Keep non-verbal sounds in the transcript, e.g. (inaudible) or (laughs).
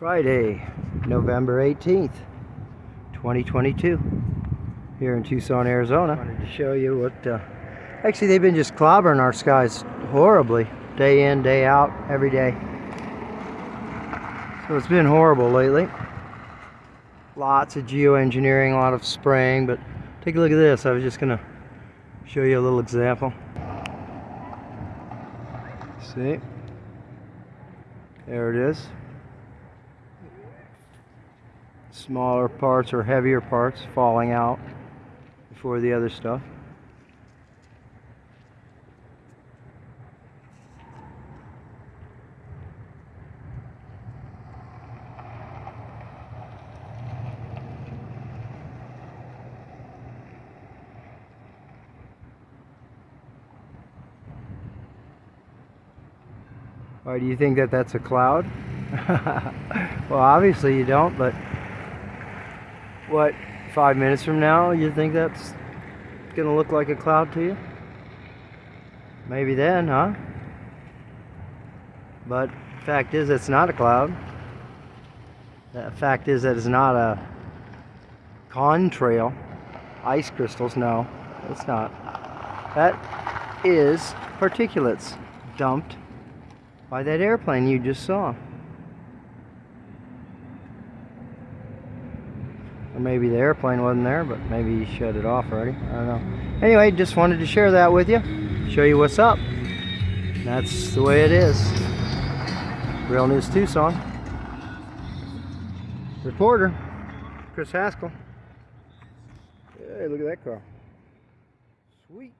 Friday, November 18th, 2022, here in Tucson, Arizona. I Wanted to show you what, uh, actually they've been just clobbering our skies horribly, day in, day out, every day. So it's been horrible lately. Lots of geoengineering, a lot of spraying, but take a look at this. I was just gonna show you a little example. See? There it is. Smaller parts or heavier parts falling out before the other stuff. Why do you think that that's a cloud? (laughs) well, obviously you don't, but what, five minutes from now, you think that's gonna look like a cloud to you? Maybe then, huh? But fact is, it's not a cloud. The fact is that it's not a contrail. Ice crystals, no, it's not. That is particulates dumped by that airplane you just saw. Or maybe the airplane wasn't there, but maybe he shut it off already. I don't know. Anyway, just wanted to share that with you. Show you what's up. That's the way it is. Real News Tucson. Reporter, Chris Haskell. Hey, look at that car. Sweet.